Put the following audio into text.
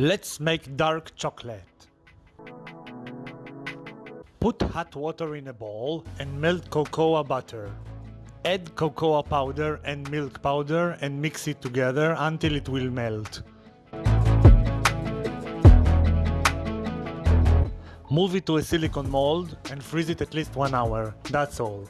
Let's make dark chocolate. Put hot water in a bowl and melt cocoa butter. Add cocoa powder and milk powder and mix it together until it will melt. Move it to a silicone mold and freeze it at least one hour. That's all.